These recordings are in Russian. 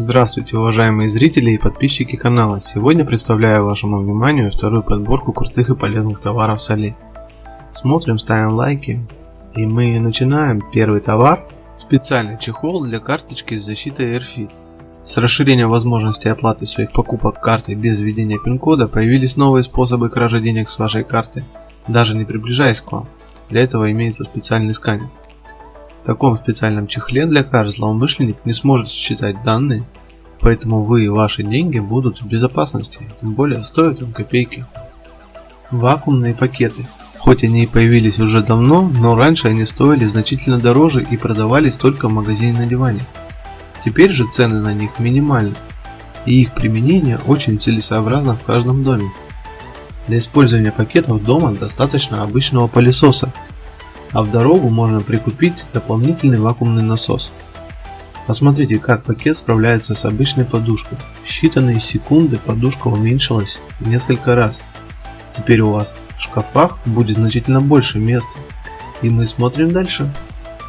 Здравствуйте, уважаемые зрители и подписчики канала. Сегодня представляю вашему вниманию вторую подборку крутых и полезных товаров с Али. Смотрим, ставим лайки. И мы начинаем. Первый товар. Специальный чехол для карточки с защитой AirFit. С расширением возможностей оплаты своих покупок картой без введения пин-кода появились новые способы кражи денег с вашей карты, даже не приближаясь к вам. Для этого имеется специальный сканер. В таком специальном чехле для карт злоумышленник не сможет считать данные, поэтому вы и ваши деньги будут в безопасности, тем более стоят им копейки. Вакуумные пакеты. Хоть они и появились уже давно, но раньше они стоили значительно дороже и продавались только в магазине на диване. Теперь же цены на них минимальны, и их применение очень целесообразно в каждом доме. Для использования пакетов дома достаточно обычного пылесоса, а в дорогу можно прикупить дополнительный вакуумный насос. Посмотрите, как пакет справляется с обычной подушкой. В считанные секунды подушка уменьшилась в несколько раз. Теперь у вас в шкафах будет значительно больше места. И мы смотрим дальше.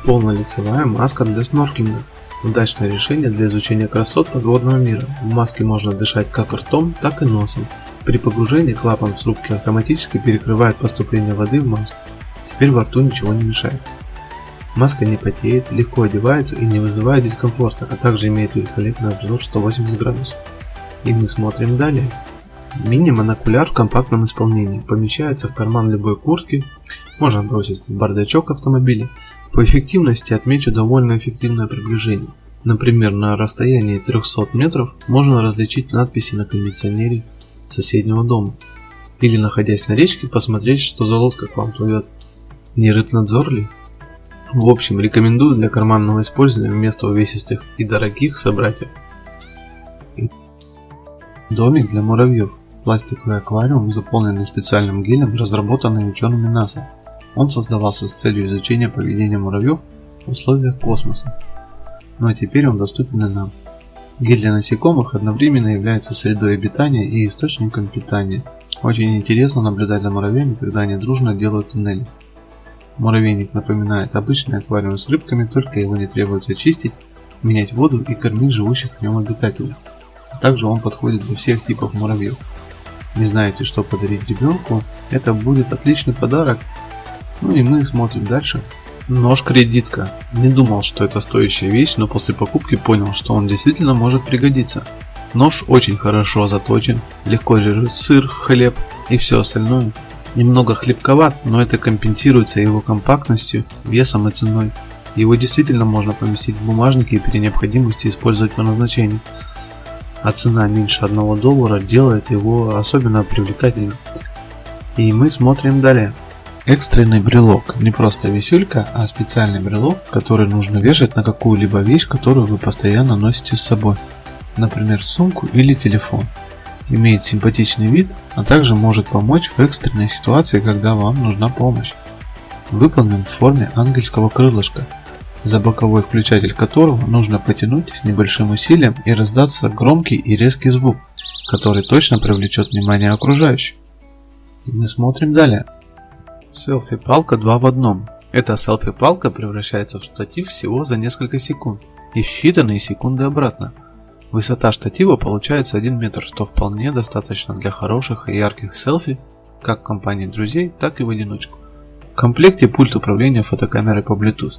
Полнолицевая маска для снорклинга. Удачное решение для изучения красот подводного мира. В маске можно дышать как ртом, так и носом. При погружении клапан в трубке автоматически перекрывает поступление воды в маску. Теперь во рту ничего не мешается. Маска не потеет, легко одевается и не вызывает дискомфорта, а также имеет великолепный обзор 180 градусов. И мы смотрим далее. Мини-монокуляр в компактном исполнении. Помещается в карман любой куртки, можно бросить в бардачок автомобиля. По эффективности отмечу довольно эффективное приближение. Например, на расстоянии 300 метров можно различить надписи на кондиционере соседнего дома. Или находясь на речке посмотреть, что за лодка к вам плывет. Не рыбнадзор ли? В общем, рекомендую для карманного использования вместо увесистых и дорогих собратьев. Домик для муравьев. Пластиковый аквариум, заполненный специальным гелем, разработанный учеными НАСА. Он создавался с целью изучения поведения муравьев в условиях космоса. Ну а теперь он доступен и нам. Гель для насекомых одновременно является средой обитания и источником питания. Очень интересно наблюдать за муравьями, когда они дружно делают туннели. Муравейник напоминает обычный аквариум с рыбками, только его не требуется чистить, менять воду и кормить живущих в нем обитателей. А также он подходит для всех типов муравьев. Не знаете, что подарить ребенку? Это будет отличный подарок. Ну и мы смотрим дальше. Нож-кредитка. Не думал, что это стоящая вещь, но после покупки понял, что он действительно может пригодиться. Нож очень хорошо заточен, легко режет сыр, хлеб и все остальное. Немного хлебковат, но это компенсируется его компактностью, весом и ценой. Его действительно можно поместить в бумажнике и при необходимости использовать по назначению. А цена меньше 1 доллара делает его особенно привлекательным. И мы смотрим далее. Экстренный брелок. Не просто висюлька, а специальный брелок, который нужно вешать на какую-либо вещь, которую вы постоянно носите с собой. Например, сумку или телефон имеет симпатичный вид, а также может помочь в экстренной ситуации, когда вам нужна помощь. Выполнен в форме ангельского крылышка, за боковой включатель которого нужно потянуть с небольшим усилием и раздаться громкий и резкий звук, который точно привлечет внимание окружающих. И мы смотрим далее. Селфи-палка 2 в одном. Эта селфи-палка превращается в штатив всего за несколько секунд и в считанные секунды обратно – Высота штатива получается 1 метр, что вполне достаточно для хороших и ярких селфи, как в компании друзей, так и в одиночку. В комплекте пульт управления фотокамерой по Bluetooth.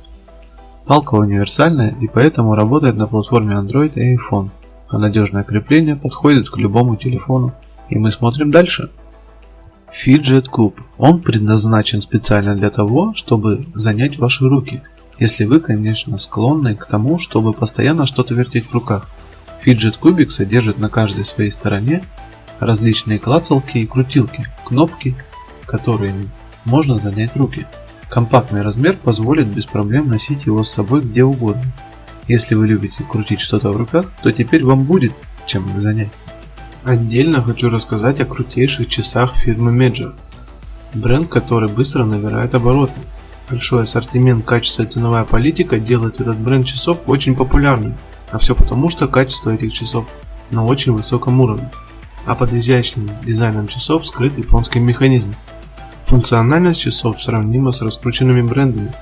Палка универсальная и поэтому работает на платформе Android и iPhone, а надежное крепление подходит к любому телефону. И мы смотрим дальше. Fidget Cube. Он предназначен специально для того, чтобы занять ваши руки, если вы, конечно, склонны к тому, чтобы постоянно что-то вертеть в руках. Фиджет кубик содержит на каждой своей стороне различные клацалки и крутилки, кнопки, которыми можно занять руки. Компактный размер позволит без проблем носить его с собой где угодно. Если вы любите крутить что-то в руках, то теперь вам будет чем их занять. Отдельно хочу рассказать о крутейших часах фирмы Major. Бренд, который быстро набирает обороты. Большой ассортимент, качество и ценовая политика делает этот бренд часов очень популярным. А все потому, что качество этих часов на очень высоком уровне, а под изящным дизайном часов скрыт японский механизм. Функциональность часов сравнима с раскрученными брендами,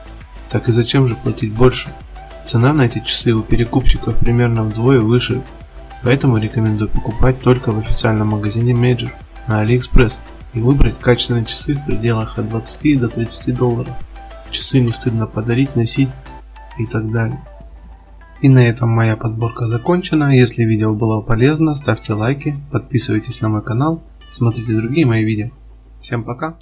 так и зачем же платить больше? Цена на эти часы у перекупщиков примерно вдвое выше Поэтому рекомендую покупать только в официальном магазине Major на AliExpress и выбрать качественные часы в пределах от 20 до 30 долларов. Часы не стыдно подарить, носить и так далее. И на этом моя подборка закончена. Если видео было полезно, ставьте лайки, подписывайтесь на мой канал, смотрите другие мои видео. Всем пока!